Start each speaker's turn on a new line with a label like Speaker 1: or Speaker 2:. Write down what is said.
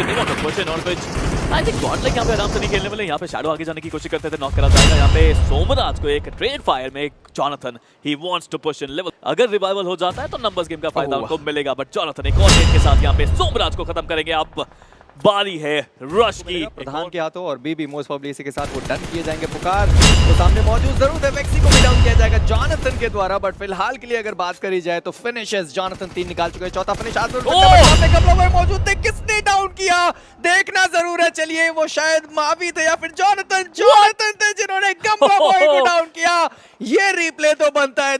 Speaker 1: They want to push in on which I think Godlike यहाँ पे आराम से नहीं खेलने वाले यहाँ पे शैडो आगे जाने की कोशिश करते थे नॉक करा जाएगा यहाँ पे सोमराज को एक ट्रेड फायर में Jonathan he wants to push in level अगर रिवाइवल हो जाता है तो नंबर्स गेम का फ़ायदा। उनको मिलेगा बट जॉनथन एक और के साथ यहाँ पे सोमराज को खत्म करेंगे। अब बारी है रश की।
Speaker 2: प्रधान के हाथों और बीबी मोस्ट प्रोबब्ली इसी के साथ वो डन किए जाएँगे पुकार। तो सामने मौजूद ज़रूर है वेक्सी को भी डाउन किया जाएगा जॉनथन के द्वारा बट फ़िलहाल के लिए अगर बात करी जाए तो फिनिशेस जॉनथन तीन निकाल चुके हैं। चौथा फिनिश लोग मौजूद थे किसने डाउन देखना ज़रूर है चलिए वो शायद मावी थे या फिर जॉनथन जॉनथन थे जिन्होंने गम्बा बॉय को डाउन किया। ये रिप्ले तो बनता है